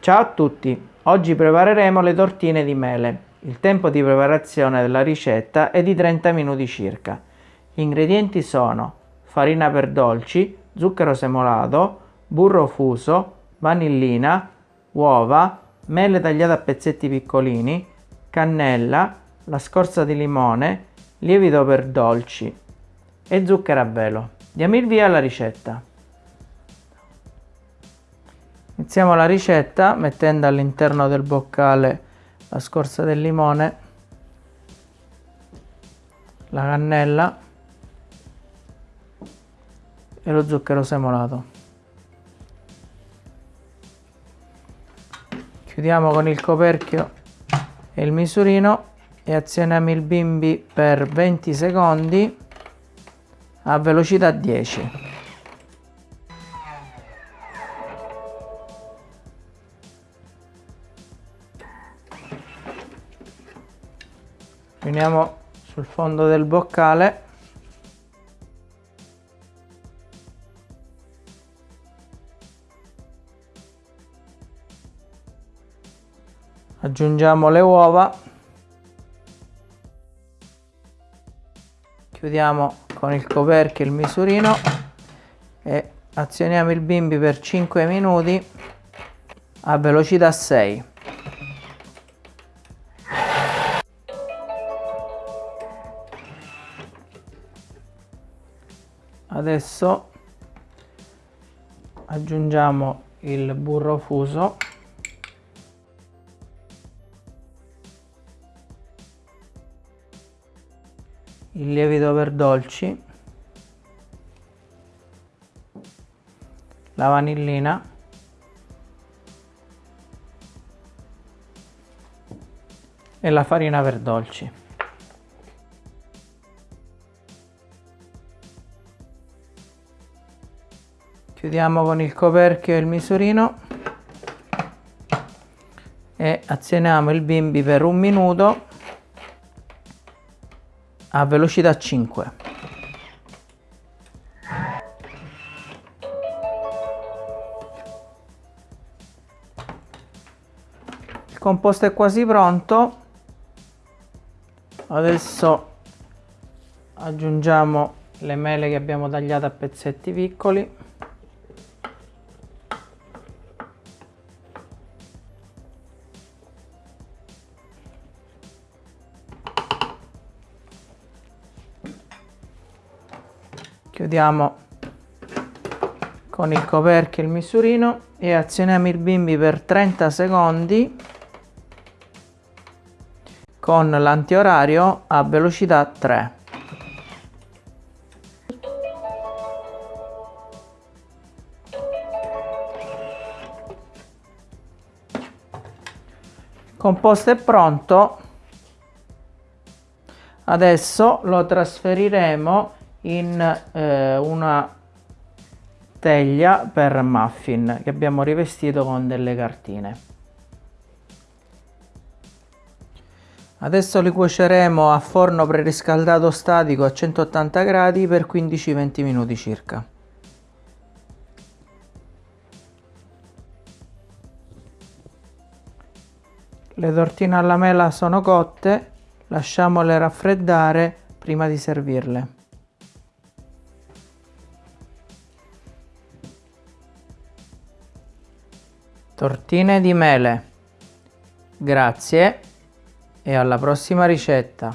Ciao a tutti! Oggi prepareremo le tortine di mele. Il tempo di preparazione della ricetta è di 30 minuti circa. Gli ingredienti sono farina per dolci, zucchero semolato, burro fuso, vanillina, uova, mele tagliate a pezzetti piccolini, cannella, la scorza di limone, lievito per dolci e zucchero a velo. Diamo il via alla ricetta. Iniziamo la ricetta mettendo all'interno del boccale la scorza del limone, la cannella e lo zucchero semolato. Chiudiamo con il coperchio e il misurino e azioniamo il bimbi per 20 secondi a velocità 10. Riuniamo sul fondo del boccale. Aggiungiamo le uova. Chiudiamo con il coperchio il misurino e azioniamo il bimbi per 5 minuti a velocità 6 adesso aggiungiamo il burro fuso. Il lievito per dolci. La vanillina. E la farina per dolci chiudiamo con il coperchio e il misurino. E azioniamo il bimbi per un minuto a velocità 5 il composto è quasi pronto. Adesso aggiungiamo le mele che abbiamo tagliato a pezzetti piccoli chiudiamo con il coperchio il misurino e azioniamo il bimbi per 30 secondi con l'antiorario a velocità 3 il composto è pronto adesso lo trasferiremo in eh, una teglia per muffin che abbiamo rivestito con delle cartine. Adesso li cuoceremo a forno preriscaldato statico a 180 gradi per 15-20 minuti circa. Le tortine alla mela sono cotte, lasciamole raffreddare prima di servirle. Tortine di mele. Grazie e alla prossima ricetta.